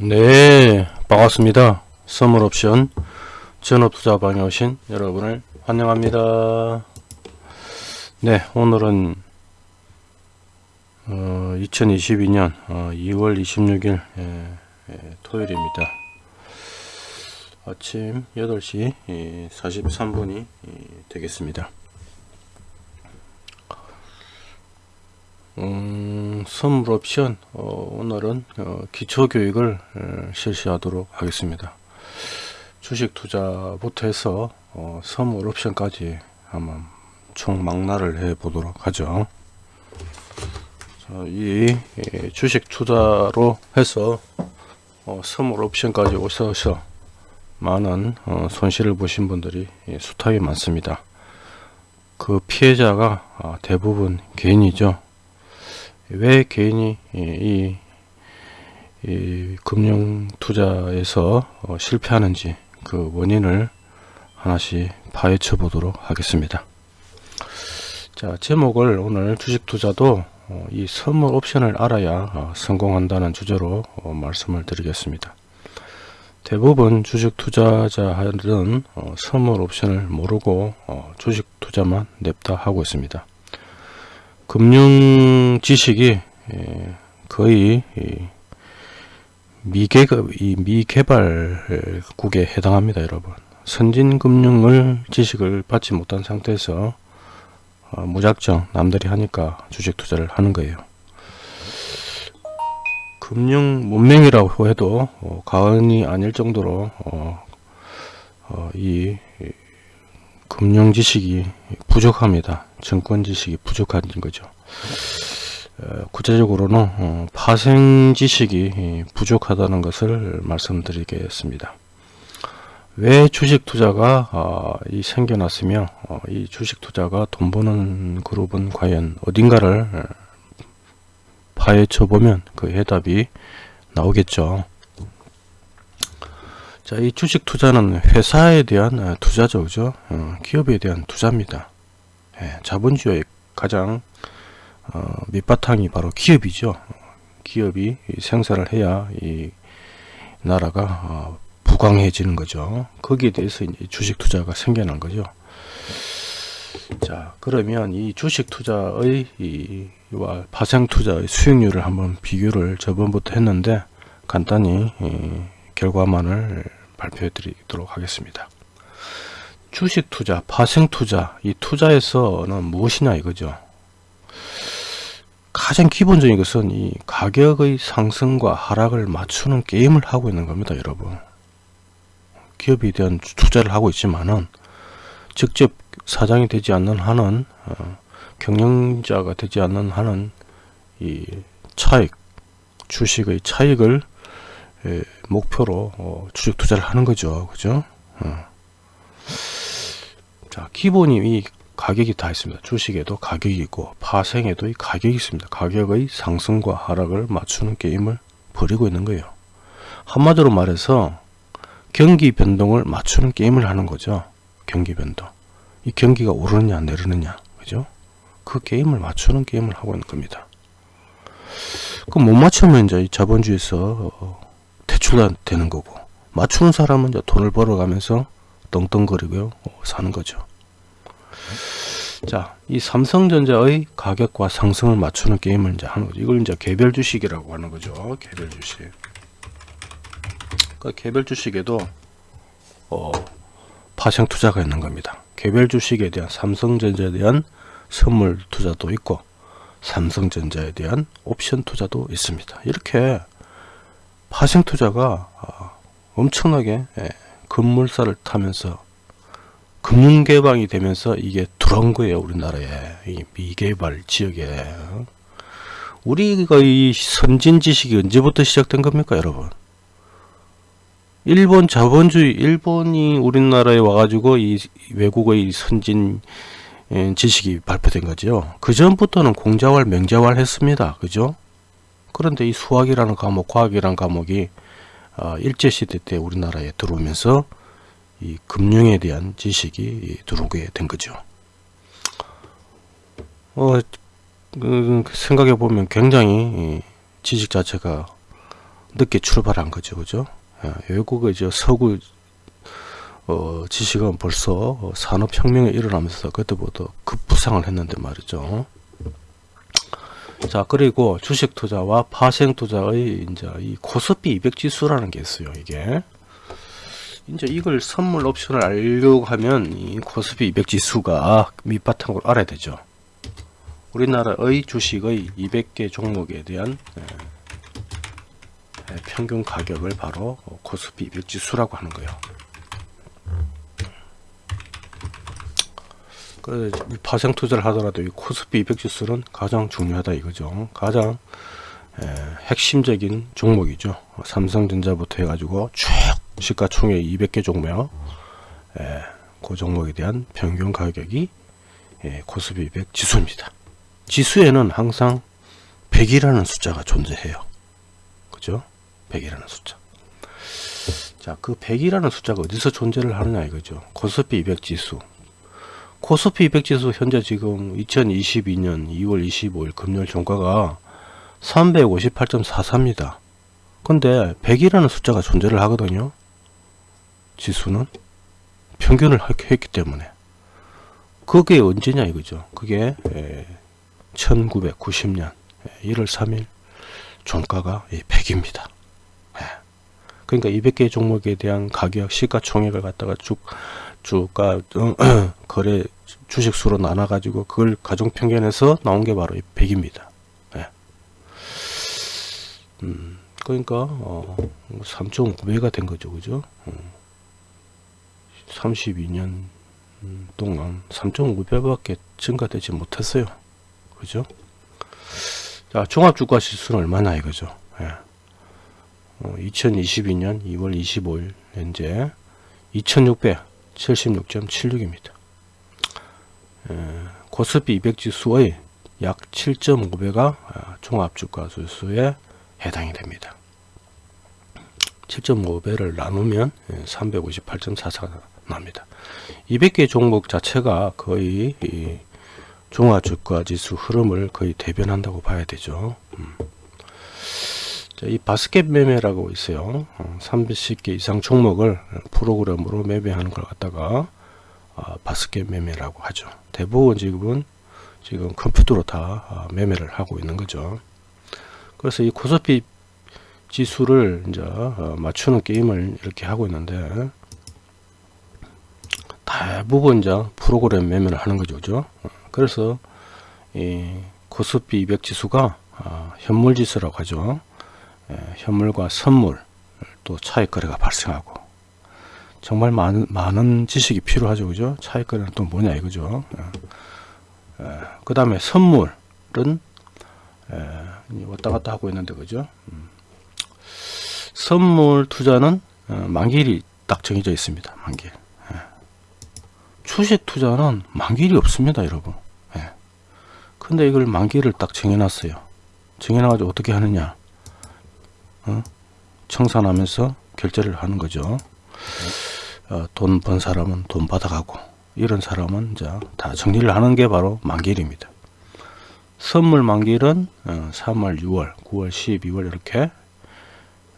네 반갑습니다. 선물옵션 전업투자 방에 오신 여러분을 환영합니다. 네 오늘은 어, 2022년 어, 2월 26일 예, 예, 토요일입니다. 아침 8시 예, 43분이 되겠습니다 음, 선물 옵션 어, 오늘은 어, 기초교육을 어, 실시하도록 하겠습니다. 주식 투자부터 해서 어, 선물 옵션까지 한번 총 망라를 해 보도록 하죠. 자, 이 예, 주식 투자로 해서 어, 선물 옵션까지 오셔서 많은 어, 손실을 보신 분들이 예, 숱하게 많습니다. 그 피해자가 아, 대부분 개인이죠 왜 개인이 이, 이 금융 투자에서 어, 실패하는지 그 원인을 하나씩 파헤쳐 보도록 하겠습니다. 자 제목을 오늘 주식 투자도 어, 이 선물 옵션을 알아야 어, 성공한다는 주제로 어, 말씀을 드리겠습니다. 대부분 주식 투자자들은 어, 선물 옵션을 모르고 어, 주식 투자만 냅다 하고 있습니다. 금융 지식이 예, 거의 미개, 미개발국에 해당합니다 여러분. 선진 금융을 지식을 받지 못한 상태에서 어, 무작정 남들이 하니까 주식 투자를 하는 거예요. 금융 문맹이라고 해도 어, 가언이 아닐 정도로 어, 어, 이 금융 지식이 부족합니다. 증권 지식이 부족한 거죠. 어, 구체적으로는 어, 파생 지식이 부족하다는 것을 말씀드리겠습니다. 왜 주식 투자가 어, 이 생겨났으며 이 주식 투자가 돈 버는 그룹은 과연 어딘가를 파헤쳐 보면 그 해답이 나오겠죠. 자, 이 주식 투자는 회사에 대한 어, 투자죠, 그죠? 어, 기업에 대한 투자입니다. 예, 자본주의의 가장 어, 밑바탕이 바로 기업이죠. 기업이 생산을 해야 이 나라가 어, 부강해지는 거죠. 거기에 대해서 이제 주식 투자가 생겨난 거죠. 자, 그러면 이 주식 투자의 이와 파생 투자의 수익률을 한번 비교를 저번부터 했는데 간단히 이, 결과만을 발표해 드리도록 하겠습니다. 주식 투자, 파생 투자, 이 투자에서는 무엇이냐 이거죠. 가장 기본적인 것은 이 가격의 상승과 하락을 맞추는 게임을 하고 있는 겁니다, 여러분. 기업에 대한 투자를 하고 있지만은 직접 사장이 되지 않는 한은 어, 경영자가 되지 않는 한은 이 차익, 주식의 차익을 예, 목표로 어, 주식 투자를 하는 거죠. 그죠? 어. 자, 기본이 이 가격이 다 있습니다. 주식에도 가격이 있고 파생에도 이 가격이 있습니다. 가격의 상승과 하락을 맞추는 게임을 벌이고 있는 거예요. 한마디로 말해서 경기 변동을 맞추는 게임을 하는 거죠. 경기 변동. 이 경기가 오르느냐 내리느냐. 그죠? 그 게임을 맞추는 게임을 하고 있는 겁니다. 그못 맞추면 이제 자본주의에서 어, 대출되는 거고 맞추는 사람은 이제 돈을 벌어가면서 떵떵거리고 사는 거죠. 자, 이 삼성전자의 가격과 상승을 맞추는 게임을 이제 하는 거죠. 이걸 이제 개별 주식이라고 하는 거죠. 개별 주식. 그 개별 주식에도 어, 파생 투자가 있는 겁니다. 개별 주식에 대한 삼성전자에 대한 선물 투자도 있고 삼성전자에 대한 옵션 투자도 있습니다. 이렇게 파생 투자가 아, 엄청나게 예, 급물살을 타면서 금융 개방이 되면서 이게 들어온 거예요 우리나라에. 이 미개발 지역에. 우리가 이 선진 지식이 언제부터 시작된 겁니까 여러분? 일본 자본주의 일본이 우리나라에 와가지고 이 외국의 선진 예, 지식이 발표된 거죠. 그 전부터는 공자활 명자활 했습니다. 그죠 그런데 이 수학이라는 과목, 과학이라는 과목이 어, 일제시대 때 우리나라에 들어오면서 이 금융에 대한 지식이 들어오게 된 거죠. 어, 그, 생각해 보면 굉장히 지식 자체가 늦게 출발한 거죠. 그죠? 예, 외국의 이제 서구 어, 지식은 벌써 어, 산업혁명이 일어나면서 그때부터 급부상을 했는데 말이죠. 자, 그리고 주식 투자와 파생 투자의 이제 이 코스피 200 지수라는 게 있어요. 이게. 이제 이걸 선물 옵션을 알려고 하면 이 코스피 200 지수가 밑바탕으로 알아야 되죠. 우리나라의 주식의 200개 종목에 대한 예, 예, 평균 가격을 바로 코스피 200 지수라고 하는 거예요. 그래서 파생 투자를 하더라도 이 코스피 200 지수는 가장 중요하다 이거죠. 가장 에, 핵심적인 종목이죠. 삼성전자부터 해가지고 쭉 시가총액 200개 종목, 에, 그 종목에 대한 평균 가격이 에, 코스피 200 지수입니다. 지수에는 항상 100이라는 숫자가 존재해요. 그죠? 100이라는 숫자. 자, 그 100이라는 숫자가 어디서 존재를 하느냐 이거죠. 코스피 200 지수. 코스피 200 지수 현재 지금 2022년 2월 25일 금요일 종가가 358.44입니다. 근데 100이라는 숫자가 존재를 하거든요. 지수는 평균을 했기 때문에 그게 언제냐 이거죠. 그게 1990년 1월 3일 종가가 100입니다. 그러니까 200개 종목에 대한 가격 시가총액을 갖다가 쭉 주가 어, 거래 주식 수로 나눠 가지고 그걸 가중 평균해서 나온 게 바로 100입니다. 네. 음, 그러니까 어, 3.9배가 된 거죠, 그죠? 음, 32년 동안 3.5배밖에 증가되지 못했어요, 그죠? 자, 종합 주가 지수는 얼마나 이거죠? 예. 어, 2022년 2월 25일 현재 2600 76.76입니다. 코스피 200 지수의 약 7.5배가 아, 종합주가 지수에 해당이 됩니다. 7.5배를 나누면 358.44가 납니다. 200개 종목 자체가 거의 종합주가 지수 흐름을 거의 대변한다고 봐야 되죠. 음. 이 바스켓 매매라고 있어요. 30개 어, 이상 종목을 프로그램으로 매매하는 걸 갖다가 아, 바스켓 매매라고 하죠. 대부분 지금은 지금 컴퓨터로 다 아, 매매를 하고 있는 거죠. 그래서 이 코스피 지수를 이제 어, 맞추는 게임을 이렇게 하고 있는데 대부분 이제 프로그램 매매를 하는 거죠. 그죠? 어, 그래서 이 코스피 200 지수가 아, 현물 지수라고 하죠. 예, 현물과 선물 또 차익 거래가 발생하고 정말 많은, 많은 지식이 필요하죠. 그죠? 차익 거래는 또 뭐냐 이거죠. 예. 예, 그 다음에 선물은 왔다 갔다 하고 있는데 그죠? 음. 선물 투자는 어, 만기일이 딱 정해져 있습니다 만기일 주식 투자는 만기일이 없습니다 여러분. 근데 이걸 만기일을 딱 정해놨어요. 정해놔가지고 어떻게 하느냐? 어? 청산하면서 결제를 하는 거죠. 어, 돈번 사람은 돈 받아가고 이런 사람은 이제 다 정리를 하는 게 바로 만기일입니다. 선물 만기일은 어, 3월, 6월, 9월, 12월 이렇게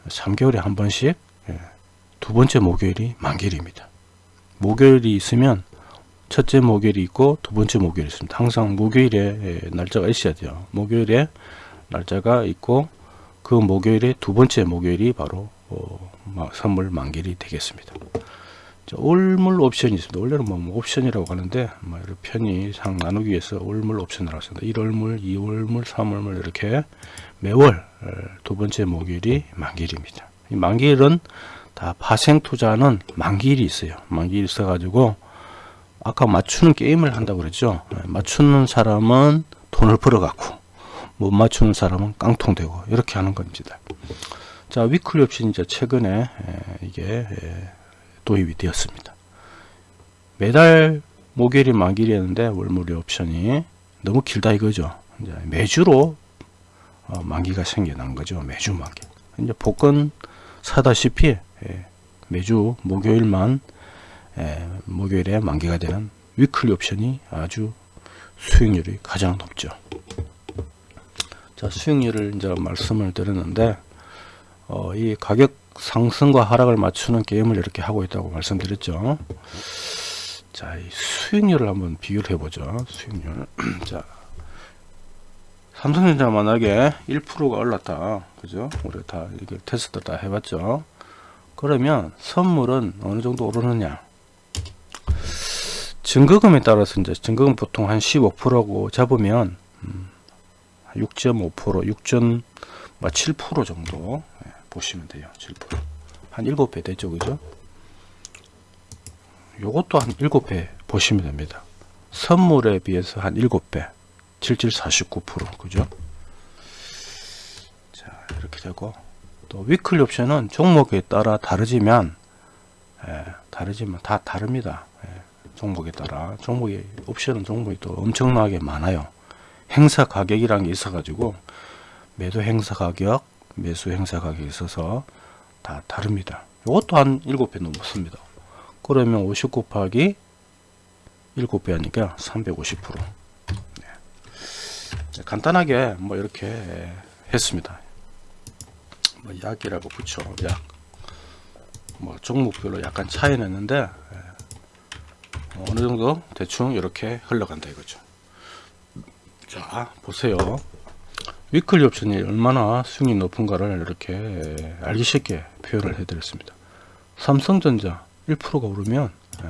3개월에 한 번씩 예, 두 번째 목요일이 만기일입니다. 목요일이 있으면 첫째 목요일이 있고 두 번째 목요일이 있습니다. 항상 목요일에 예, 날짜가 있어야 돼요. 목요일에 날짜가 있고 그 목요일에 두 번째 목요일이 바로 어, 선물 만기일이 되겠습니다. 자, 올물 옵션이 있습니다. 원래는 뭐 옵션이라고 하는데 뭐 편의상 나누기 위해서 올물 옵션이라고 합니다. 1월물, 2월물, 3월물 이렇게 매월 어, 두 번째 목요일이 만기일입니다. 이 만기일은 다 파생 투자는 만기일이 있어요. 만기일이 있어 가지고 아까 맞추는 게임을 한다고 그랬죠. 네, 맞추는 사람은 돈을 벌어 갖고 못 맞추는 사람은 깡통되고 이렇게 하는 겁니다. 자 위클리 옵션 이제 최근에 이게 도입이 되었습니다. 매달 목요일이 만기일이었는데 월물이 옵션이 너무 길다 이거죠. 이제 매주로 어, 만기가 생겨난 거죠. 매주 만기. 이제 복권 사다시피 매주 목요일만 목요일에 만기가 되는 위클리 옵션이 아주 수익률이 가장 높죠. 자 수익률을 이제 말씀을 드렸는데 어, 이 가격 상승과 하락을 맞추는 게임을 이렇게 하고 있다고 말씀드렸죠. 자, 이 수익률을 한번 비교를 해보죠. 수익률. 자, 삼성전자 만약에 1%가 올랐다. 그죠? 우리 다 이렇게 테스트 다 해봤죠. 그러면 선물은 어느 정도 오르느냐? 증거금에 따라서 이제 증거금 보통 한 15%고 잡으면 음, 6.5% 6.7% 정도. 예, 보시면 돼요 7%한 7배 되죠 그죠? 요것도 한 7배 보시면 됩니다. 선물에 비해서 한 7배 7749% 그죠? 자 이렇게 되고. 또 위클리 옵션은 종목에 따라 다르지만 예, 다르지만 다 다릅니다. 예, 종목에 따라. 종목이 옵션은 종목이 또 엄청나게 많아요 행사 가격이란 게 있어 가지고 매도 행사 가격 매수 행사 가격이 있어서 다 다릅니다 이것도 한 7배 넘습니다 그러면 50 곱하기 7배 하니까 350% 네. 간단하게 뭐 이렇게 했습니다 뭐 약이라고 붙여 약. 뭐 종목별로 약간 차이 났는데 예. 어느 정도 대충 이렇게 흘러간다 이거죠. 자 보세요. 위클리 옵션이 얼마나 수익이 높은가를 이렇게 알기 쉽게 표현을 해드렸습니다. 삼성전자 1%가 오르면 예.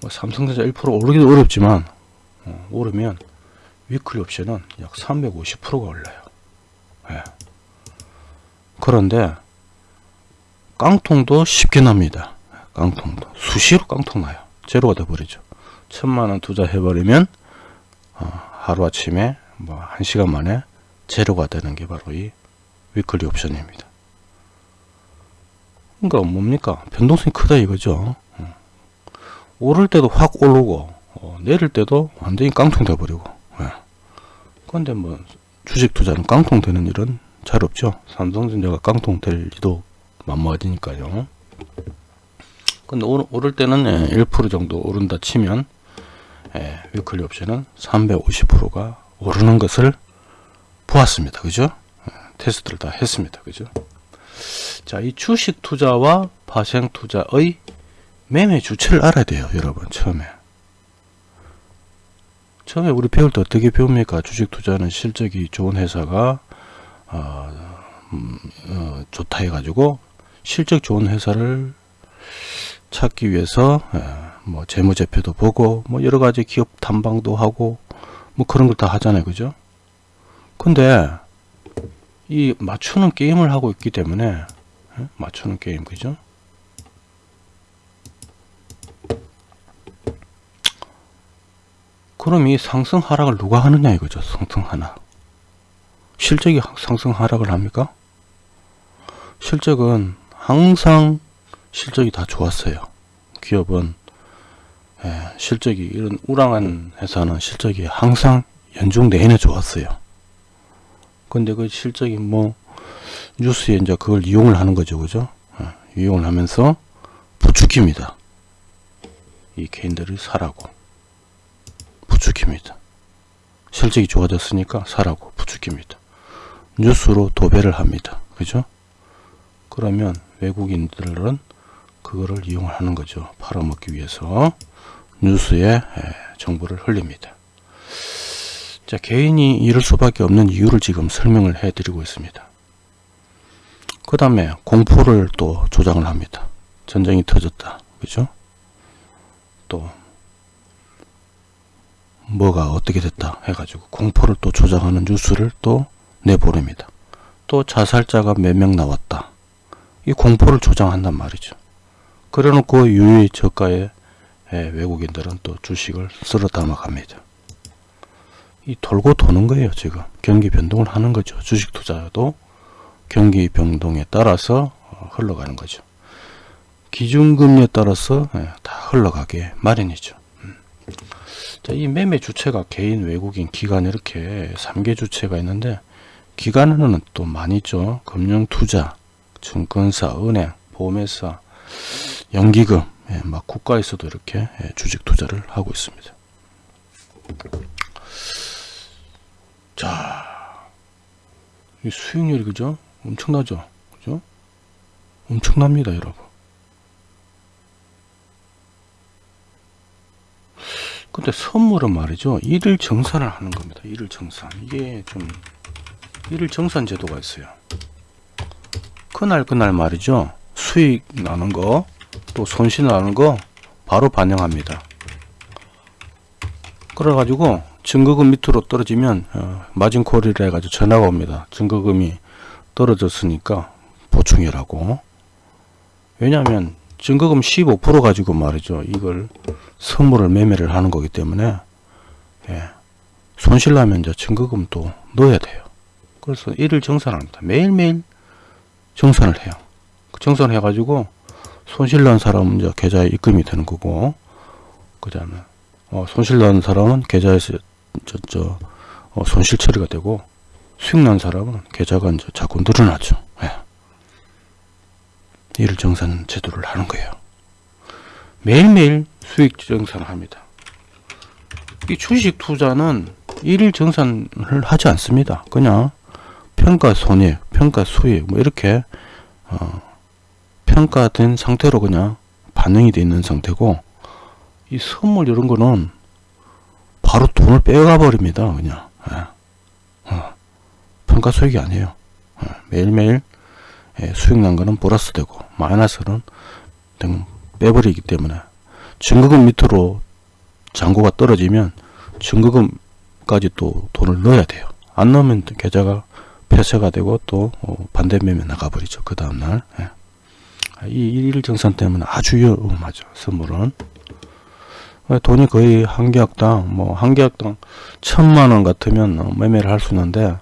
뭐 삼성전자 1% 오르기도 어렵지만 어, 오르면 위클리 옵션은 약 350%가 올라요. 예. 그런데 깡통도 쉽게 납니다. 깡통도 수시로 깡통 나요. 제로가 돼버리죠. 천만원 투자해버리면 어, 하루아침에 뭐한 시간 만에 제로가 되는 게 바로 이 weekly 옵션입니다. 그러니까 뭡니까? 변동성이 크다 이거죠. 어. 오를 때도 확 오르고 어, 내릴 때도 완전히 깡통 돼버리고 예. 그런데 뭐 주식 투자는 깡통 되는 일은 잘 없죠. 삼성전자가 깡통 될 리도 만무하니까요. 근데 오를 때는 1% 예, 정도 오른다 치면 예, weekly 옵션은 350%가 오르는 것을 보았습니다. 그죠? 예, 테스트를 다 했습니다. 그죠? 자, 이 주식 투자와 파생 투자의 매매 주체를 알아야 돼요. 여러분, 처음에. 처음에 우리 배울 때 어떻게 배웁니까? 주식 투자는 실적이 좋은 회사가 어, 음, 어, 좋다 해가지고 실적 좋은 회사를 찾기 위해서 에, 뭐 재무제표도 보고 뭐 여러 가지 기업 탐방도 하고 뭐 그런 걸 다 하잖아요, 그죠? 근데 이 맞추는 게임을 하고 있기 때문에 에? 맞추는 게임, 그죠? 그럼 이 상승 하락을 누가 하느냐 이거죠. 상승 하락. 실적이 상승 하락을 합니까? 실적은 항상 실적이 다 좋았어요. 기업은 예, 실적이 이런 우랑한 회사는 실적이 항상 연중 내내 좋았어요. 근데 그 실적이 뭐 뉴스에 이제 그걸 이용을 하는 거죠, 그죠? 예, 이용을 하면서 부추깁니다. 이 개인들이 사라고. 부추깁니다. 실적이 좋아졌으니까 사라고 부추깁니다. 뉴스로 도배를 합니다. 그죠? 그러면 외국인들은 그거를 이용하는 거죠. 팔아먹기 위해서 뉴스에 정보를 흘립니다. 자, 개인이 이럴 수밖에 없는 이유를 지금 설명을 해 드리고 있습니다. 그 다음에 공포를 또 조장을 합니다. 전쟁이 터졌다. 그죠? 또 뭐가 어떻게 됐다 해가지고 공포를 또 조장하는 뉴스를 또 내보냅니다. 또 자살자가 몇 명 나왔다. 이 공포를 조장한단 말이죠. 그래놓고 유의 저가의 외국인들은 또 주식을 쓸어 담아 갑니다. 이 돌고 도는 거예요 지금. 경기 변동을 하는 거죠. 주식 투자도 경기 변동에 따라서 어, 흘러가는 거죠. 기준금리에 따라서 다 흘러가게 마련이죠. 자, 이 매매 주체가 개인, 외국인, 기관 이렇게 3개 주체가 있는데 기관에는 또 많이 있죠. 금융투자, 증권사, 은행, 보험회사, 연기금, 예, 막 국가에서도 이렇게 예, 주식 투자를 하고 있습니다. 자, 이 수익률이 그죠? 엄청나죠? 그죠? 엄청납니다, 여러분. 근데 선물은 말이죠. 일일 정산을 하는 겁니다. 일일 정산. 이게 좀 일일 정산 제도가 있어요. 그날 그날 말이죠. 수익 나는 거, 또 손실 나는 거 바로 반영합니다. 그래가지고 증거금 밑으로 떨어지면 어, 마진콜이라 해가지고 전화가 옵니다. 증거금이 떨어졌으니까 보충이라고. 왜냐하면 증거금 15% 가지고 말이죠. 이걸 선물을 매매를 하는 거기 때문에 예, 손실 나면 이제 증거금 또 넣어야 돼요. 그래서 일일 정산합니다. 매일매일 정산을 해요. 그 정산을 해가지고 손실 난 사람은 이제 계좌에 입금이 되는 거고 그 다음에 어, 손실 난 사람은 계좌에서 저, 저 어, 손실 처리가 되고 수익 난 사람은 계좌가 이제 자꾸 늘어나죠. 예. 일일 정산 제도를 하는 거예요. 매일매일 수익 정산을 합니다. 이 주식 투자는 일일 정산을 하지 않습니다. 그냥 평가 손익, 평가 수익 뭐 이렇게 어, 평가된 상태로 그냥 반영이 되어 있는 상태고 이 선물 이런 거는 바로 돈을 빼가 버립니다. 그냥 예. 어, 평가 수익이 아니에요. 예. 매일매일 예, 수익 난 거는 플러스 되고 마이너스는 빼버리기 때문에 증거금 밑으로 잔고가 떨어지면 증거금까지 또 돈을 넣어야 돼요. 안 넣으면 계좌가 폐쇄가 되고 또 어, 반대 매매 나가버리죠. 그 다음날 예. 이 일정산 때문에 아주 위험하죠. 선물은 돈이 거의 한 계약당 뭐 한 계약당 천만원 같으면 어, 매매를 할 수 있는데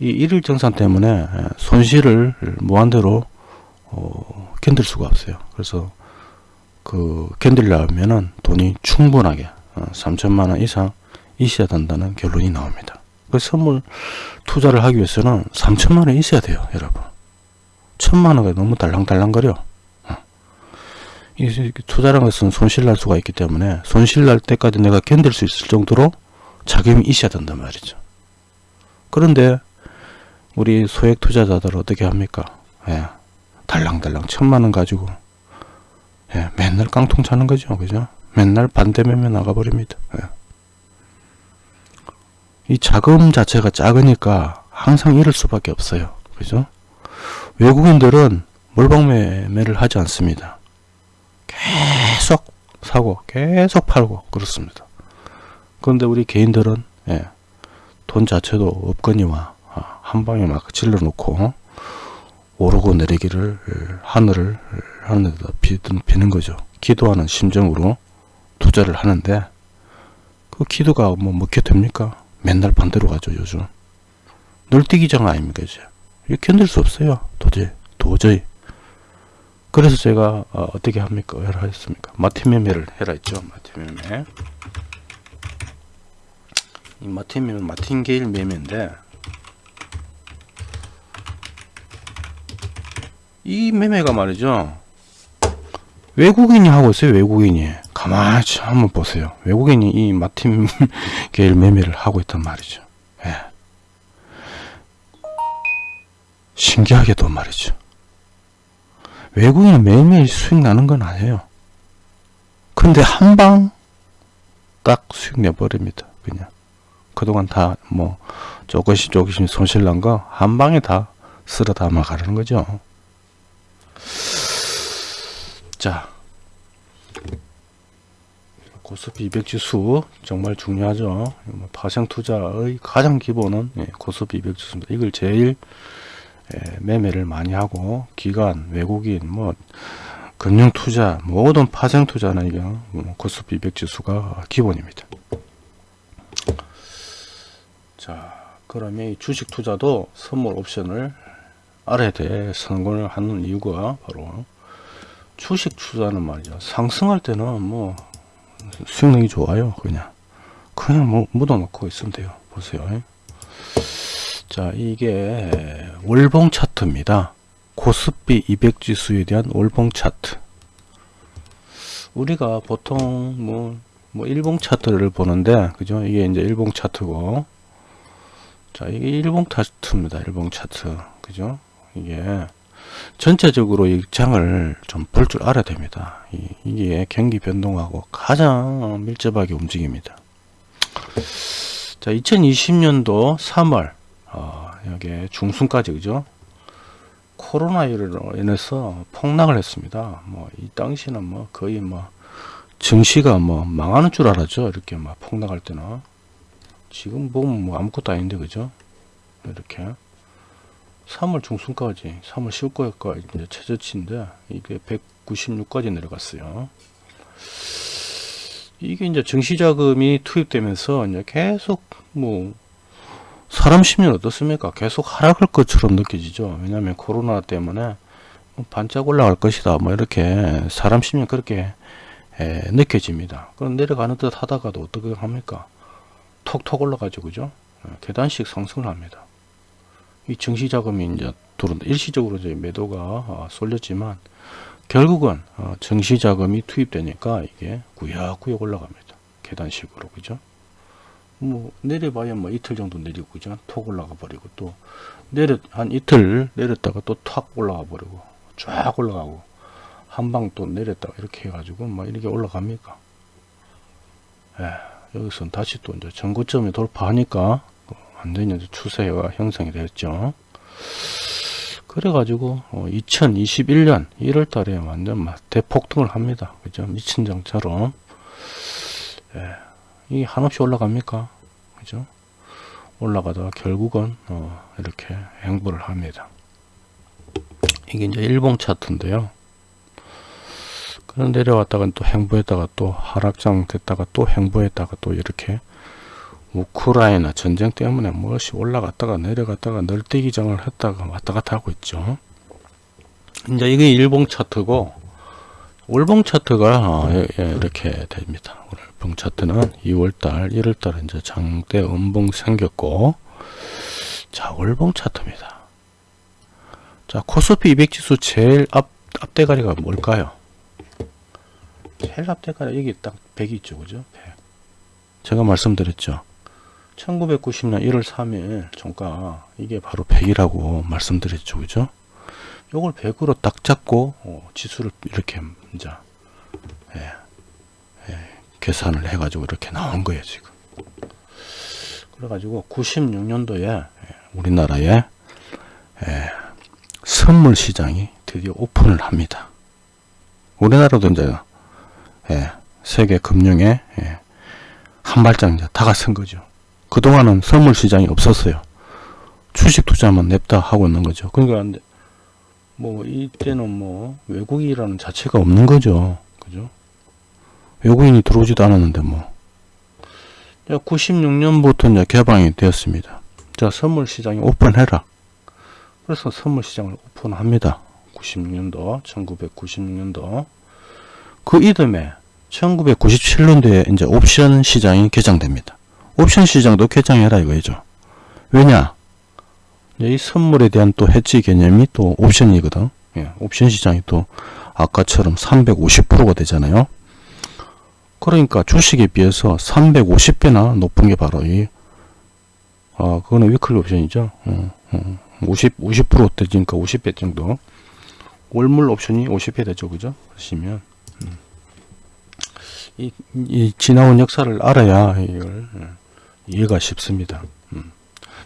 이 일일 정산 때문에 예, 손실을 무한대로 어, 견딜 수가 없어요. 그래서 그 견딜려면은 돈이 충분하게 어, 3천만 원 이상 있어야 된다는 결론이 나옵니다. 그 선물 투자를 하기 위해서는 3천만 원 있어야 돼요, 여러분. 천만 원가 너무 달랑달랑거려. 투자라는 것은 손실 날 수가 있기 때문에 손실 날 때까지 내가 견딜 수 있을 정도로 자금이 있어야 된단 말이죠. 그런데 우리 소액 투자자들 어떻게 합니까? 예, 달랑달랑 천만 원 가지고 예, 맨날 깡통 차는 거죠. 그죠? 맨날 반대매매 나가버립니다. 예. 이 자금 자체가 작으니까 항상 이럴 수밖에 없어요. 그죠? 외국인들은 몰빵매매를 하지 않습니다. 계속 사고 계속 팔고 그렇습니다. 그런데 우리 개인들은 예, 돈 자체도 없거니와 아, 한 방에 막 질러 놓고 오르고 내리기를 하늘을 하늘에다 비는 거죠. 기도하는 심정으로 투자를 하는데 그 기도가 뭐 먹혀 됩니까? 맨날 반대로 가죠 요즘. 널뛰기장 아닙니까 이제. 이거 견딜 수 없어요. 도저히 도저히. 그래서 제가 어, 떻게 합니까? 해라 했습니까? 마틴 매매를 해라 했죠. 마틴 매매. 이 마틴 매매 마틴게일 매매인데 이 매매가 말이죠. 외국인이 하고 있어요. 외국인이. 가만히 한번 보세요. 외국인이 이 마틴 게일 매매를 하고 있단 말이죠. 예. 신기하게도 말이죠. 외국인은 매일매일 수익 나는 건 아니에요. 근데 한 방 딱 수익 내버립니다. 그냥. 그동안 다 뭐 조금씩 조금씩 손실 난 거 한 방에 다 쓸어 담아 가는 거죠. 자, 고스피 200 지수 정말 중요하죠. 뭐 파생 투자의 가장 기본은 예, 고스피 200 지수입니다. 이걸 제일 예, 매매를 많이 하고 기관, 외국인, 뭐 금융 투자, 모든 파생 투자는 이게 뭐 고스피 200 지수가 기본입니다. 자, 그러면 이 주식 투자도 선물 옵션을 알아야 돼. 선고를 하는 이유가 바로 주식 투자는 말이죠. 상승할 때는 뭐 수익력이 좋아요. 그냥 그냥 뭐 묻어놓고 있으면 돼요. 보세요. 자 이게 월봉 차트입니다. 고스피 200 지수에 대한 월봉 차트. 우리가 보통 뭐, 뭐 일봉 차트를 보는데 그죠? 이게 이제 일봉 차트고 자, 이게 일봉 차트입니다. 일봉 차트. 그죠? 이게 전체적으로 이 장을 좀 볼 줄 알아야 됩니다. 이, 이게 경기 변동하고 가장 밀접하게 움직입니다. 자, 2020년도 3월, 어, 여기 중순까지, 그죠? 코로나19로 인해서 폭락을 했습니다. 뭐, 이 당시는 뭐, 거의 뭐, 증시가 뭐, 망하는 줄 알았죠. 이렇게 막 폭락할 때는. 지금 보면 뭐, 아무것도 아닌데, 그죠? 이렇게. 3월 중순까지, 3월 10일까지 이제 최저치인데, 이게 196까지 내려갔어요. 이게 이제 증시 자금이 투입되면서 이제 계속 뭐 사람 심리는 어떻습니까? 계속 하락할 것처럼 느껴지죠. 왜냐하면 코로나 때문에 뭐 반짝 올라갈 것이다. 뭐 이렇게 사람 심리 그렇게 에, 느껴집니다. 그럼 내려가는 듯 하다가도 어떻게 합니까? 톡톡 올라가죠, 그죠? 에, 계단식 상승을 합니다. 이 증시 자금이 이제 들어 일시적으로 이제 매도가 어, 쏠렸지만 결국은 어, 증시 자금이 투입되니까 이게 구역구역 올라갑니다. 계단식으로 그죠? 뭐 내려봐야 뭐 이틀 정도 내리고 그죠? 톡 올라가 버리고 또 내려 한 이틀 내렸다가 또 탁 올라가 버리고 쫙 올라가고 한 방 또 내렸다가 이렇게 해가지고 막 이렇게 올라갑니까? 예, 여기서 다시 또 이제 전고점에 돌파하니까 완전히 이제 추세가 형성이 됐죠. 그래가지고 어, 2021년 1월 달에 완전 막 대폭등을 합니다. 그죠? 미친 장처럼. 예, 이게 한없이 올라갑니까? 그죠? 올라가다가 결국은 어, 이렇게 행보를 합니다. 이게 이제 일봉 차트인데요. 그런 내려왔다가 또 행보했다가 또 하락장 됐다가 또 행보했다가 또 이렇게 우크라이나 전쟁 때문에 무엇이 올라갔다가 내려갔다가 널뛰기장을 했다가 왔다 갔다 하고 있죠. 이제 이게 일봉 차트고 월봉 차트가 어, 예, 예, 이렇게 됩니다. 월봉 차트는 2월달, 1월달 이제 장대 음봉 생겼고 자 월봉 차트입니다. 자 코스피 200 지수 제일 앞 앞대가리가 뭘까요? 제일 앞대가리 여기 딱 100이 있죠, 그죠? 100. 제가 말씀드렸죠. 1990년 1월 3일 종가 이게 바로 100이라고 말씀드렸죠 그죠 요걸 100으로 딱 잡고 어, 지수를 이렇게 이제 예, 예, 계산을 해 가지고 이렇게 나온 거예요 지금 그래 가지고 96년도에 예, 우리나라에 예, 선물 시장이 드디어 오픈을 합니다 우리나라도 이제 예, 세계 금융에 예, 한 발짝 이제 다가선 거죠 그동안은 선물 시장이 없었어요. 주식 투자만 냅다 하고 있는 거죠. 그러니까 뭐 이때는 뭐 외국이라는 자체가 없는 거죠. 그죠? 외국인이 들어오지도 않았는데 뭐. 96년부터 이제 개방이 되었습니다. 자, 선물 시장이 오픈해라. 그래서 선물 시장을 오픈합니다. 96년도, 1996년도. 그 이듬해 1997년도에 이제 옵션 시장이 개장됩니다. 옵션 시장도 개장해라 이거죠. 왜냐? 이 선물에 대한 또 해지 개념이 또 옵션이거든. 예, 옵션 시장이 또 아까처럼 350%가 되잖아요. 그러니까 주식에 비해서 350배나 높은 게 바로 이, 아, 그거는 위클리 옵션이죠. 어, 어, 50, 50% 되니까 50배 정도. 월물 옵션이 50배 되죠. 그죠? 하시면. 음. 이, 이 지나온 역사를 알아야 이걸 예. 이해가 쉽습니다.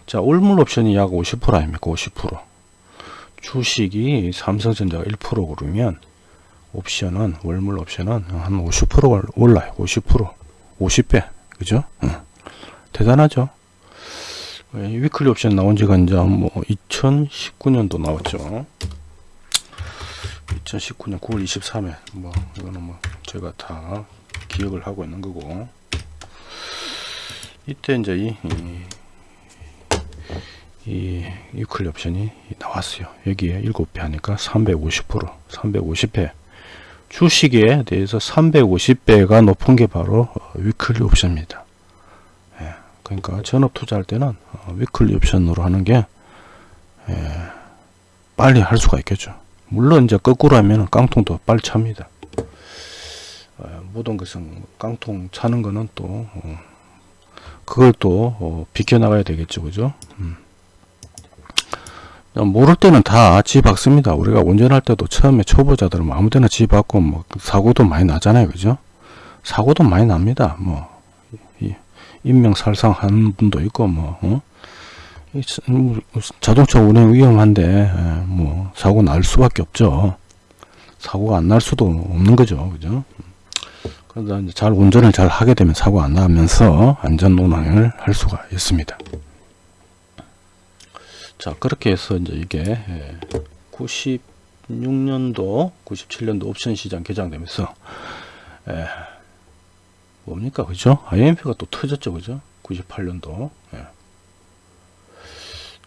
음. 자, 올물 옵션이 약 50% 아닙니까? 50%. 주식이 삼성전자가 1% 오르면 옵션은 월물 옵션은 한 50%가 올라요. 50%. 50배. 그죠? 음. 대단하죠? 위클리 옵션 나온 지가 이제 뭐 2019년도 나왔죠. 2019년 9월 23일 뭐 이거는 뭐 제가 다 기억을 하고 있는 거고 이때 이제 이, 이, 이 weekly 옵션이 나왔어요. 여기에 7배 하니까 350% 350배 주식에 대해서 350배가 높은 게 바로 weekly 옵션입니다. 예, 그러니까 전업 투자할 때는 weekly 옵션으로 하는 게 예, 빨리 할 수가 있겠죠. 물론 이제 거꾸로 하면 깡통도 빨리 찹니다. 어, 모든 것은 깡통 차는 거는 또 어, 그걸 또 어, 비켜나가야 되겠죠 그죠 음. 모를 때는 다 지 박습니다. 우리가 운전할 때도 처음에 초보자들은 아무 데나 지 박고 뭐 사고도 많이 나잖아요. 그죠? 사고도 많이 납니다. 뭐 이, 인명살상 하는 분도 있고 뭐 어? 뭐, 자동차 운행 위험한데 예, 뭐 사고 날 수밖에 없죠. 사고가 안 날 수도 없는 거죠. 그죠? 그러다 이제 잘 운전을 잘 하게 되면 사고 안 나면서 안전 운항을 할 수가 있습니다. 자 그렇게 해서 이제 이게 96년도 97년도 옵션 시장 개장되면서 에, 뭡니까 그죠 IMF가 또 터졌죠 그죠 98년도 예.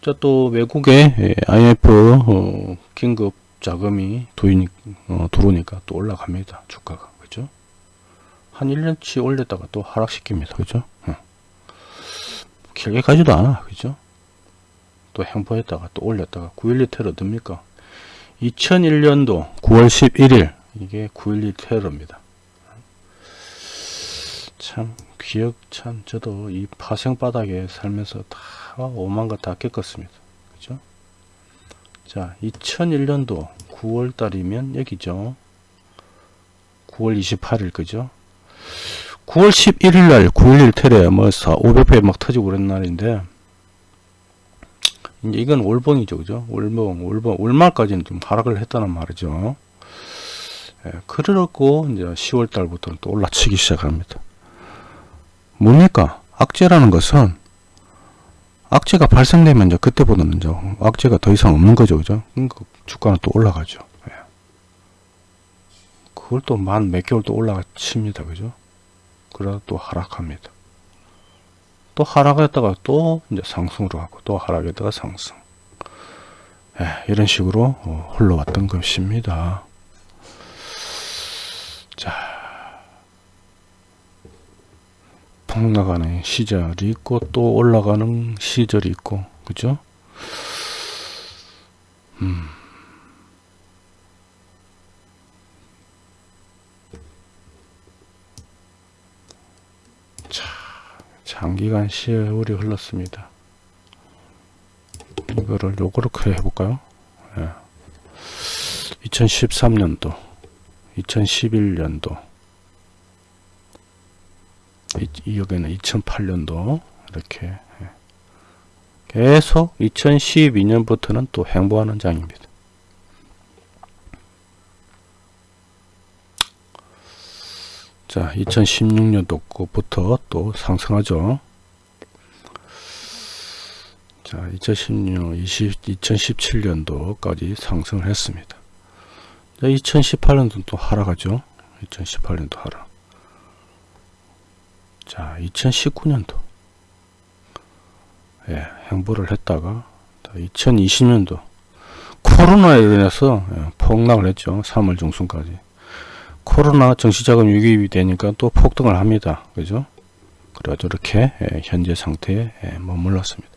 자또 외국의 예, IMF 어, 긴급 자금이 도인, 어, 들어오니까 또 올라갑니다 주가가 그죠 한 1년치 올렸다가 또 하락시킵니다. 그죠? 어. 길게 가지도 않아. 그죠? 또 행보했다가 또 올렸다가 9.12 테러 듭니까? 2001년도 9월 11일 이게 9.12 테러입니다. 참 기억 참 저도 이 파생 바닥에 살면서 다 오만 것 다 겪었습니다. 그죠? 자 2001년도 9월 달이면 여기죠. 9월 28일 그죠? 9월 11일 날 9.11 테러 뭐 500배 막 터지고 그런 날인데 이제 이건 월봉이죠 그죠 월봉 월봉 월말까지는 좀 하락을 했다는 말이죠 예, 그러고 이제 10월 달부터는 또 올라치기 시작합니다 뭡니까 악재라는 것은 악재가 발생되면 이제 그때보다는 이제 악재가 더 이상 없는 거죠 그죠 그러니까 주가는 또 올라가죠 예. 그걸 또 만 몇 개월 또 올라칩니다. 그죠? 그러다 또 하락합니다. 또 하락했다가 또 이제 상승으로 하고 또 하락했다가 상승. 예, 이런 식으로 어, 흘러왔던 것입니다. 자, 폭락하는 시절이 있고 또 올라가는 시절이 있고, 그죠? 장기간 세월이 흘렀습니다. 이거를 요렇게 해볼까요? 예. 2013년도, 2011년도, 이, 이 여기는 2008년도 이렇게 예. 계속 2012년부터는 또 행보하는 장입니다. 자, 2016년도 거부터 또 상승하죠. 자, 2016, 20, 2017년도까지 상승을 했습니다. 자, 2018년도 또 하락하죠. 2018년도 하락. 자, 2019년도. 예, 행보를 했다가, 2020년도. 코로나에 인해서 예, 폭락을 했죠. 3월 중순까지. 코로나 정시자금 유입이 되니까 또 폭등을 합니다. 그죠? 그래가지고 이렇게 예, 현재 상태에 예, 머물렀습니다.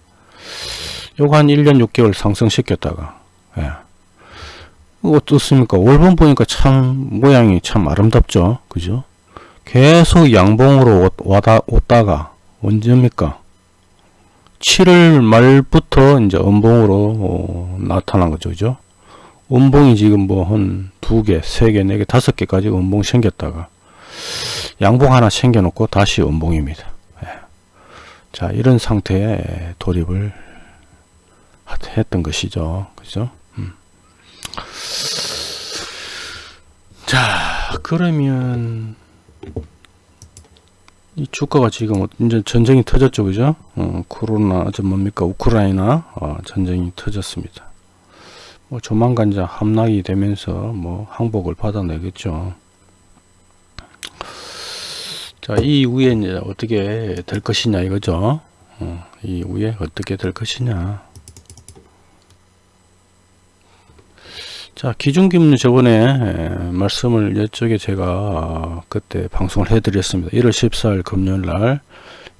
요거 한 1년 6개월 상승시켰다가 예. 어떻습니까? 월봉 보니까 참 모양이 참 아름답죠. 그죠? 계속 양봉으로 와다, 왔다가 언제입니까? 7월 말부터 이제 음봉으로 어, 나타난 거죠. 그죠? 음봉이 지금 뭐 한 두 개, 세 개, 네 개, 다섯 개까지 음봉 생겼다가 양봉 하나 챙겨놓고 다시 음봉입니다. 예. 자, 이런 상태에 돌입을 했던 것이죠. 그죠? 음. 자, 그러면 이 주가가 지금 이제 전쟁이 터졌죠, 그죠? 어, 코로나, 저 뭡니까, 우크라이나 어, 전쟁이 터졌습니다. 뭐 조만간 이제 함락이 되면서 뭐 항복을 받아내겠죠. 자, 이 이후에 이제 어떻게 될 것이냐 이거죠. 어, 이 이후에 어떻게 될 것이냐. 자, 기준금리 저번에 에, 말씀을 이쪽에 제가 그때 방송을 해드렸습니다. 1월 14일 금요일 날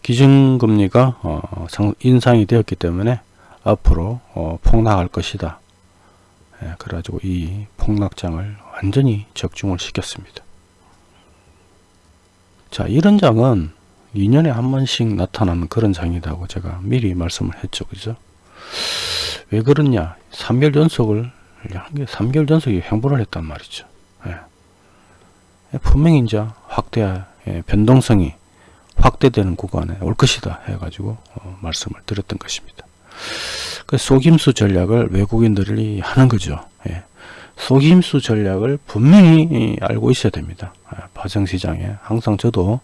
기준금리가 어, 상, 인상이 되었기 때문에 앞으로 어, 폭락할 것이다. 예, 그래가지고 이 폭락장을 완전히 적중을 시켰습니다. 자, 이런 장은 2년에 한 번씩 나타나는 그런 장이라고 제가 미리 말씀을 했죠. 그죠? 왜 그러냐? 3개월 연속을, 3개월 연속에 횡보를 했단 말이죠. 예. 분명히 이제 확대, 예, 변동성이 확대되는 구간에 올 것이다 해가지고 어, 말씀을 드렸던 것입니다. 그 속임수 전략을 외국인들이 하는 거죠. 예. 속임수 전략을 분명히 알고 있어야 됩니다. 아, 파생시장에 항상 저도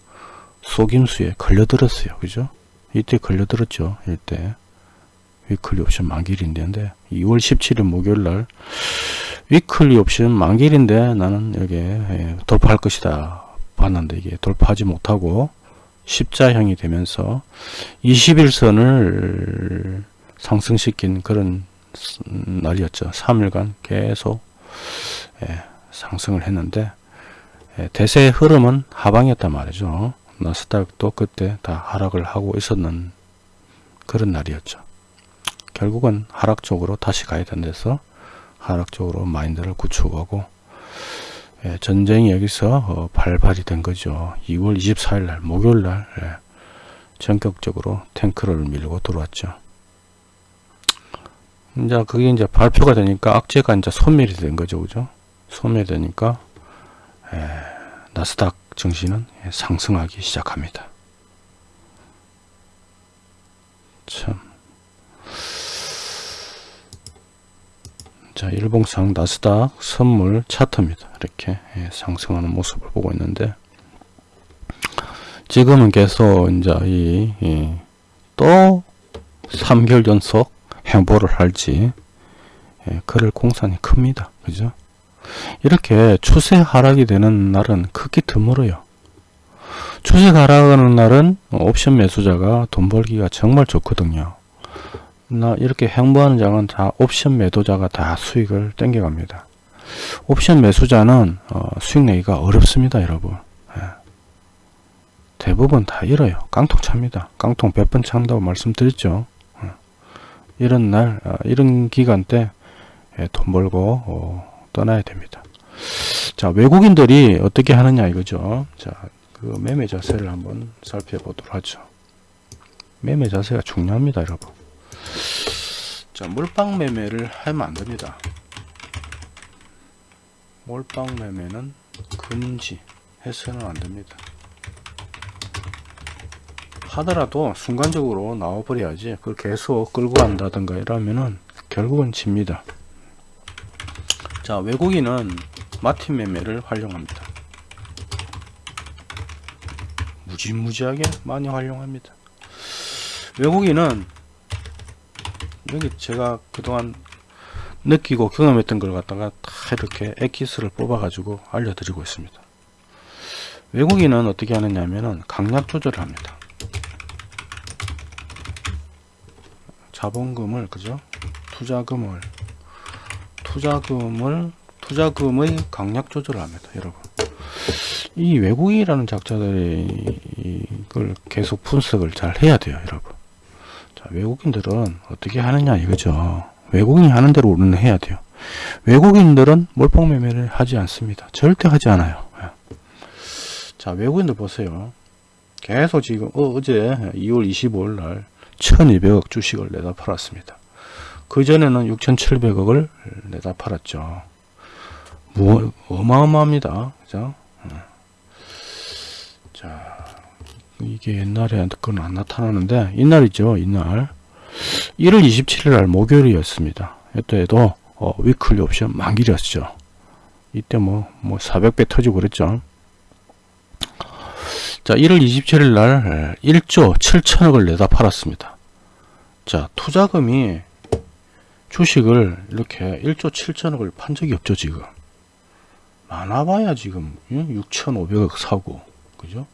속임수에 걸려들었어요. 그죠? 이때 걸려들었죠. 이때 weekly 옵션 만기일인데 2월 17일 목요일날 weekly 옵션 만기일인데 나는 여기 에 돌파할 것이다 봤는데 이게 돌파하지 못하고 십자형이 되면서 21선을 상승시킨 그런 날이었죠. 3일간 계속 예, 상승을 했는데 예, 대세의 흐름은 하방이었단 말이죠. 나스닥도 그때 다 하락을 하고 있었는 그런 날이었죠. 결국은 하락 쪽으로 다시 가야 된다서 하락 쪽으로 마인드를 구축하고 예, 전쟁이 여기서 어, 발발이 된 거죠. 2월 24일 날 목요일 날 예, 전격적으로 탱크를 밀고 들어왔죠. 이제 그게 이제 발표가 되니까 악재가 이제 소멸이 된 거죠. 그죠? 소멸이 되니까 예, 나스닥 증시는 예, 상승하기 시작합니다. 참. 자, 일봉상 나스닥 선물 차트입니다. 이렇게 예, 상승하는 모습을 보고 있는데 지금은 계속 이제 이또 3개월 연속 행보를 할지 예, 그럴 공산이 큽니다. 그죠? 이렇게 추세 하락이 되는 날은 크게 드물어요. 추세 하락하는 날은 옵션 매수자가 돈 벌기가 정말 좋거든요. 나 이렇게 행보하는 장은 다 옵션 매도자가 다 수익을 땡겨갑니다. 옵션 매수자는 어, 수익 내기가 어렵습니다, 여러분. 예. 대부분 다 잃어요. 깡통 찹니다. 깡통 100번 찬다고 말씀드렸죠. 어. 이런 날, 어, 이런 기간 때돈 예, 벌고 어, 떠나야 됩니다. 자, 외국인들이 어떻게 하느냐 이거죠. 자, 그 매매 자세를 한번 살펴보도록 하죠. 매매 자세가 중요합니다, 여러분. 자 몰빵 매매를 하면 안됩니다 몰빵 매매는 금지 해서는 안됩니다 하더라도 순간적으로 나와버려야지 그걸 계속 끌고 간다든가 이러면은 결국은 집니다. 자 외국인은 마틴 매매를 활용합니다. 무지무지하게 많이 활용합니다. 외국인은 여기 제가 그동안 느끼고 경험했던 걸 갖다가 다 이렇게 엑기스를 뽑아 가지고 알려드리고 있습니다. 외국인은 어떻게 하느냐 하면은 강약 조절을 합니다 자본금을 그죠 투자금을 투자금을 투자금의 강약 조절을 합니다 여러분 이 외국인이라는 작자들이 이걸 계속 분석을 잘 해야 돼요 여러분 자, 외국인들은 어떻게 하느냐 이거죠. 외국인이 하는 대로 우리는 해야 돼요. 외국인들은 몰빵 매매를 하지 않습니다. 절대 하지 않아요. 예. 자, 외국인들 보세요. 계속 지금 어, 제 2월 25일 날 1200억 주식을 내다 팔았습니다. 그 전에는 6700억을 내다 팔았죠. 뭐 어마어마합니다. 그죠? 예. 자, 이게 옛날에 그건 안 나타나는데 이날이죠 이날 1월 27일 날 목요일이었습니다 이때에도 어, 위클리 옵션 만기였죠 이때 뭐, 뭐 400배 터지고 그랬죠 자 1월 27일 날 1조 7천억을 내다 팔았습니다 자 투자금이 주식을 이렇게 1조 7천억을 판 적이 없죠 지금. 많아봐야 지금 6,500억 사고 그죠?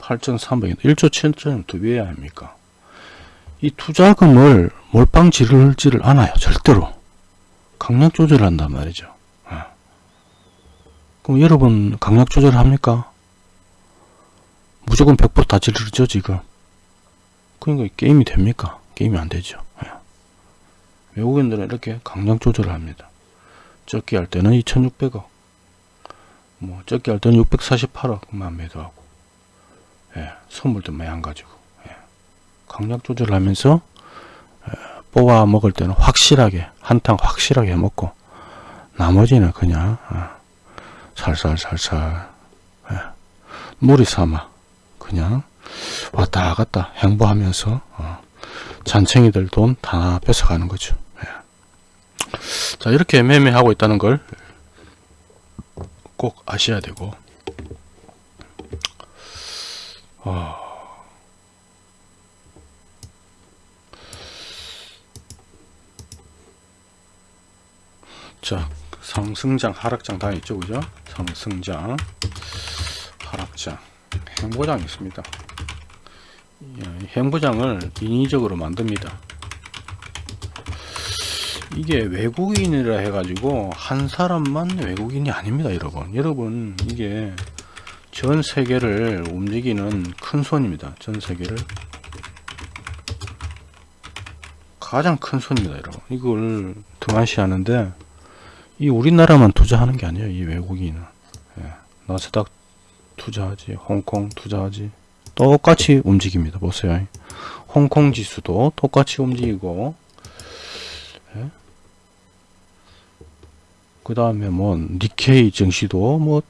8,300원 1조 7천원 두 배야 합니까? 이 투자금을 몰빵 지르지를 않아요 절대로. 강력 조절한단 말이죠. 예. 그럼 여러분 강력 조절 합니까? 무조건 100%다 지르죠 지금. 그러니까 게임이 됩니까 게임이 안 되죠 예. 외국인들은 이렇게 강력 조절을 합니다 적기 할 때는 2600억 뭐 적기 할 때는 648억만 매도하고 예, 선물도 많이 안 가지고 예. 강약 조절을 하면서 예, 뽑아 먹을 때는 확실하게 한탕 확실하게 먹고 나머지는 그냥 어, 살살살살 예, 무리 삼아 그냥 왔다 갔다 행보하면서 어, 잔챙이들 돈 다 뺏어가는 거죠. 예. 자 이렇게 매매하고 있다는 걸 꼭 아셔야 되고. 어, 자 상승장 하락장 다 있죠 그죠? 상승장 하락장. 행보장이 있습니다. 예, 행보장을 인위적으로 만듭니다. 이게 외국인이라 해가지고 한 사람만 외국인이 아닙니다 여러분. 여러분 이게 전 세계를 움직이는 큰 손입니다 전 세계를. 가장 큰 손입니다 여러분. 이걸 등한시하는데 이 우리나라만 투자하는 게 아니에요 이 외국인은. 예, 나스닥 투자하지 홍콩 투자하지 똑같이 움직입니다. 보세요. 홍콩 지수도 똑같이 움직이고. 예? 그 다음에 뭐 니케이 증시도 뭐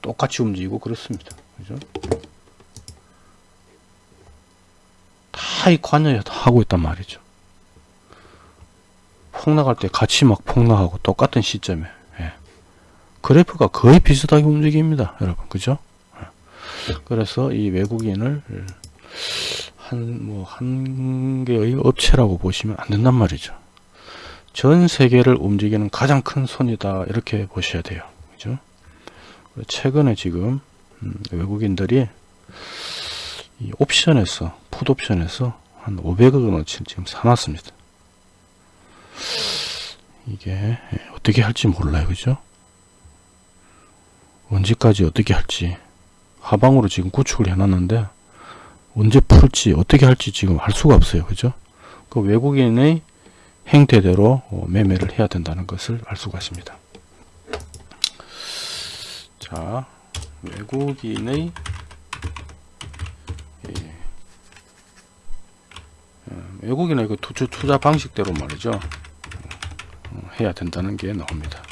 똑같이 움직이고 그렇습니다. 그죠? 다 이 관여에 하고 있단 말이죠. 폭락할 때 같이 막 폭락하고 똑같은 시점에. 예. 그래프가 거의 비슷하게 움직입니다 여러분. 그죠? 예. 그래서 이 외국인을 한 뭐 한 개의 업체라고 보시면 안 된단 말이죠. 전 세계를 움직이는 가장 큰 손이다. 이렇게 보셔야 돼요. 그죠? 최근에 지금 음, 외국인들이 이 옵션에서 풋옵션에서 한 500억 원어치 지금 사놨습니다. 이게 어떻게 할지 몰라요. 그죠? 언제까지 어떻게 할지 하방으로 지금 구축을 해놨는데 언제 풀지 어떻게 할지 지금 할 수가 없어요. 그죠? 그 외국인의 행태대로 어, 매매를 해야 된다는 것을 알 수가 있습니다. 자 외국인의 예, 어, 외국인의 그 투자, 투자 방식대로 말이죠. 어, 해야 된다는 게 나옵니다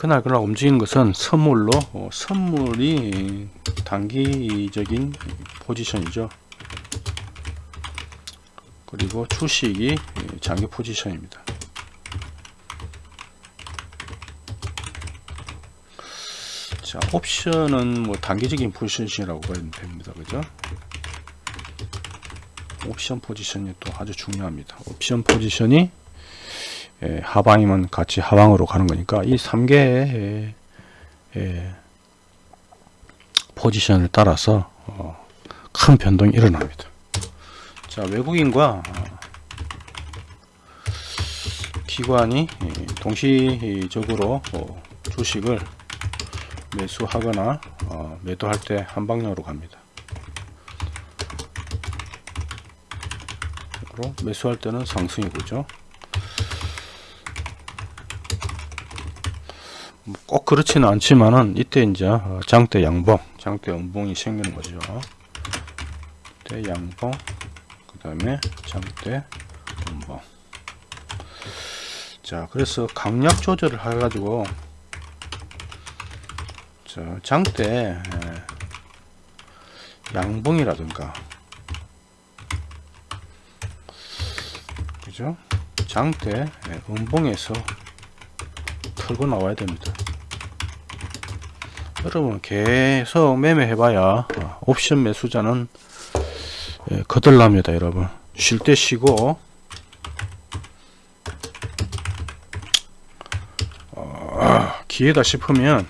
그날 그날 움직이는 것은 선물로 어, 선물이 단기적인 포지션이죠. 그리고 주식이 장기 포지션입니다. 자 옵션은 뭐 단기적인 포지션이라고 봐야 됩니다. 그죠? 옵션 포지션이 또 아주 중요합니다. 옵션 포지션이 예, 하방이면 같이 하방으로 가는 거니까 이 3개의 예, 포지션을 따라서 어, 큰 변동이 일어납니다. 자 외국인과 어, 기관이 예, 동시적으로 어, 주식을 매수하거나 어, 매도할 때 한 방향으로 갑니다. 매수할 때는 상승이 보죠. 꼭 그렇지는 않지만은 이때 이제 어, 장대 양봉 장대 음봉이 생기는 거죠. 대 양봉 그 다음에 장대 음봉. 자 그래서 강약 조절을 해 가지고 자 장대 예, 양봉이라든가. 그죠? 장대 예, 음봉에서 털고 나와야 됩니다 여러분 계속 매매 해봐야 옵션 매수자는 예, 거들납니다 여러분. 쉴 때 쉬고 어, 기회다 싶으면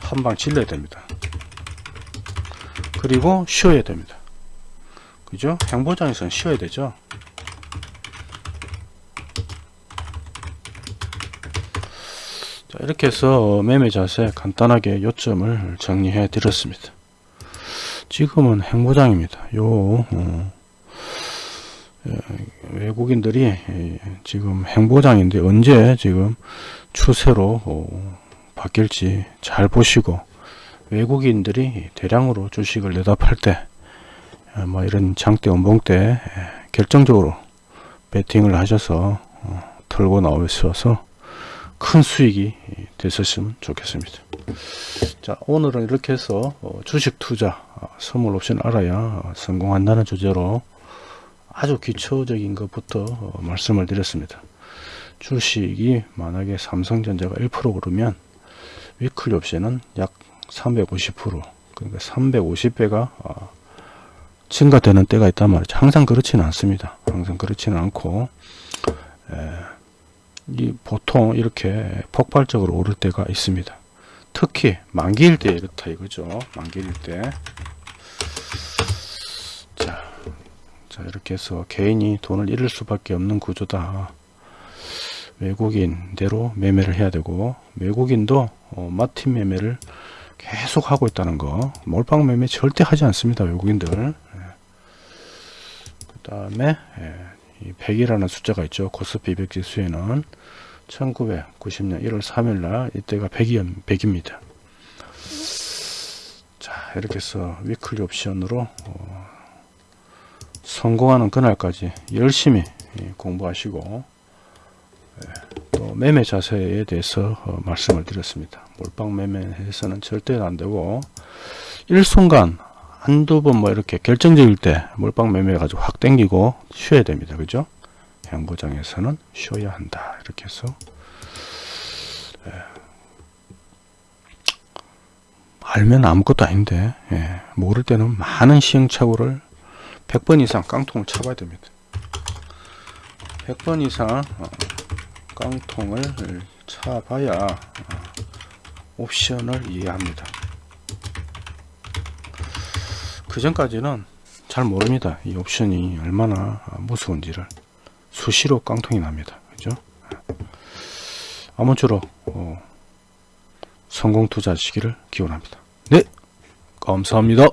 한방 질러야 됩니다. 그리고 쉬어야 됩니다. 그죠? 행보장에서는 쉬어야 되죠 자, 이렇게 해서 매매 자세 간단하게 요점을 정리해 드렸습니다. 지금은 행보장입니다. 요 어, 에, 외국인들이 에, 지금 행보장인데 언제 지금 추세로 어, 바뀔지 잘 보시고 외국인들이 대량으로 주식을 내다 팔 때 뭐 이런 장대 원봉 때 에, 결정적으로 베팅을 하셔서 어, 털고 나오셔서 큰 수익이 됐었으면 좋겠습니다. 자 오늘은 이렇게 해서 어, 주식 투자 어, 선물 옵션 알아야 어, 성공한다는 주제로 아주 기초적인 것부터 어, 말씀을 드렸습니다. 주식이 만약에 삼성전자가 1% 오르면 위클리 옵션은 약 350% 그러니까 350배가 증가되는 때가 있단 말이죠. 항상 그렇지는 않습니다. 항상 그렇지는 않고 보통 이렇게 폭발적으로 오를 때가 있습니다. 특히 만기일 때 이렇다 이거죠. 만기일 때. 자, 자 이렇게 해서 개인이 돈을 잃을 수밖에 없는 구조다. 외국인대로 매매를 해야 되고 외국인도 어, 마틴 매매를 계속 하고 있다는 거 몰빵 매매 절대 하지 않습니다 외국인들 그 다음에 이 100이라는 숫자가 있죠 코스피 200 지수에는 1990년 1월 3일날 이때가 100이, 100입니다 자 이렇게 해서 위클리 옵션으로 어, 성공하는 그날까지 열심히 예, 공부하시고 예, 또 매매 자세에 대해서 어, 말씀을 드렸습니다. 몰빵 매매해서는 절대 안 되고 일순간 한두 번 뭐 이렇게 결정적일 때 몰빵 매매 가지고 확 땡기고 쉬어야 됩니다. 그죠? 양보장에서는 쉬어야 한다. 이렇게 해서 예. 알면 아무것도 아닌데 예. 모를 때는 많은 시행착오를 100번 이상 깡통을 쳐봐야 됩니다. 100번 이상 어, 깡통을 차봐야 어, 옵션을 이해합니다. 그 전까지는 잘 모릅니다. 이 옵션이 얼마나 무서운지를 수시로 깡통이 납니다. 그죠? 아무쪼록 어, 성공 투자하시기를 기원합니다. 네, 감사합니다.